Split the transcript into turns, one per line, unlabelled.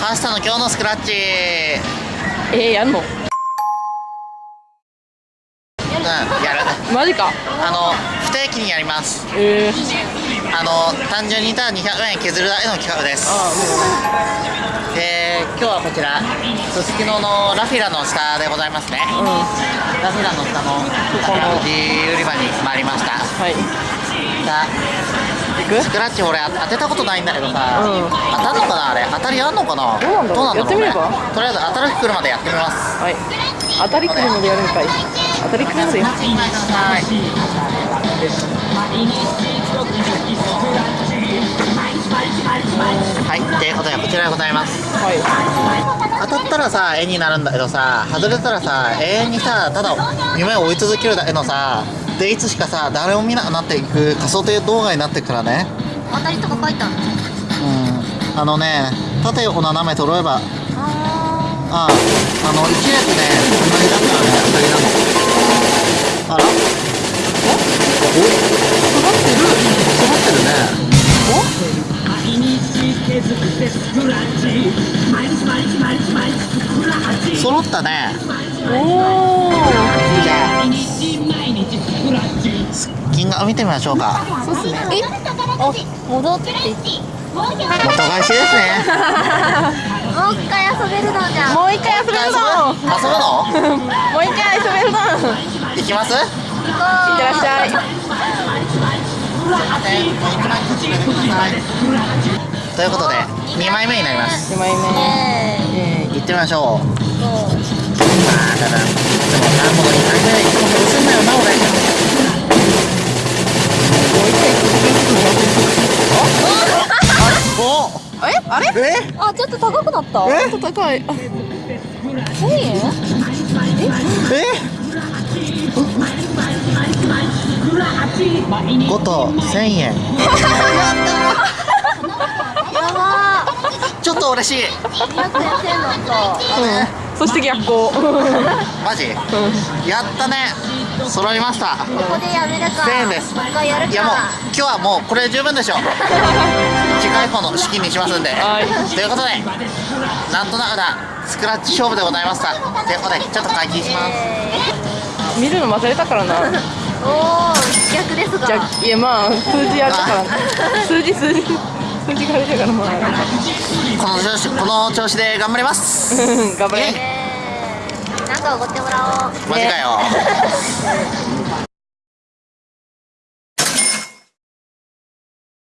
パスタの今日のスクラッチ。
えー、やんの？
うんやる。
マジか。
あの不定期にやります。
えー、
あの単純にただ200円削るだけの企画です。
あ
で今日はこちらすすきののラフィラの下でございますね。
もううん。は
ラフィラの下の
この。
宝くじ売り場に参りました。
い。
さあ
行く？
スクラッチ俺当てたことないんだけどさ、
うん。
当たるのかなあれ？当たりあんのかな？
どうなんだろうやってみれば？
とりあえず当たる日来るまでやってみます。
はい。当たりくるのでやるんかい。当たりくるよ
はい。はい。ということでこちらでございます。
はい。
当たったらさ絵になるんだけどさ外れたらさ永遠にさただ夢を追い続けるだけのさでいつしかさ誰も見なくなっていく仮想定動画になってくからね。
当たりとか書いてあるの？
うん。あのね縦横斜め揃えば
あ
あああの1列ね同じだからね当たりなのあら？お
かかってる？
詰まってる。ね揃ったね。
おお
金額見てみましょうか。
そうっすね。
えあ戻って。もう
元返しですね。
一回遊べるのじゃん
もう一回遊べるぞ
遊ぶの？
もう一回遊べるぞ
行きます？
いってらっしゃい。
ということで2枚目になります。
2枚目。
ね
え
行ってみましょう。ああただでもな
あれ？
え？
あちょっと高くなった？
え？
ちょっと高い。あ
1000円？
え？5と1000円。
やば
ちょっと嬉しい。
ー200円1000円だった
うん。そして逆光
マジ？やったね。揃いました。
ここでやめるか。
1000円です。
もう一回やるか。
いやもう今日はもうこれで十分でしょ う次回以降の資金にしますんで。
はい。
ということでなんとなくなスクラッチ勝負でございました。ということでちょっと解禁します。
見るの忘れたからな。
おお逆ですが
じゃいやまあ数字やるから。数字数字。数字があれだからまあ
この調子この調子で頑張ります。
うん頑張れ
え。ーなんかおごってもらおう。
マジかよ